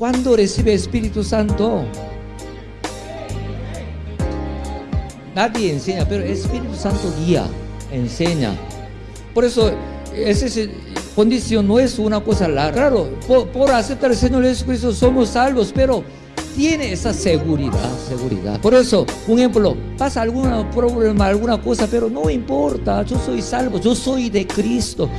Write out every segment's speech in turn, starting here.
¿Cuándo recibe Espíritu Santo? Nadie enseña, pero Espíritu Santo guía, enseña. Por eso, esa condición no es una cosa larga. Claro, por, por aceptar al Señor Jesucristo somos salvos, pero tiene esa seguridad, seguridad. Por eso, un ejemplo, pasa algún problema, alguna cosa, pero no importa, yo soy salvo, yo soy de Cristo.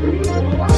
Whoa!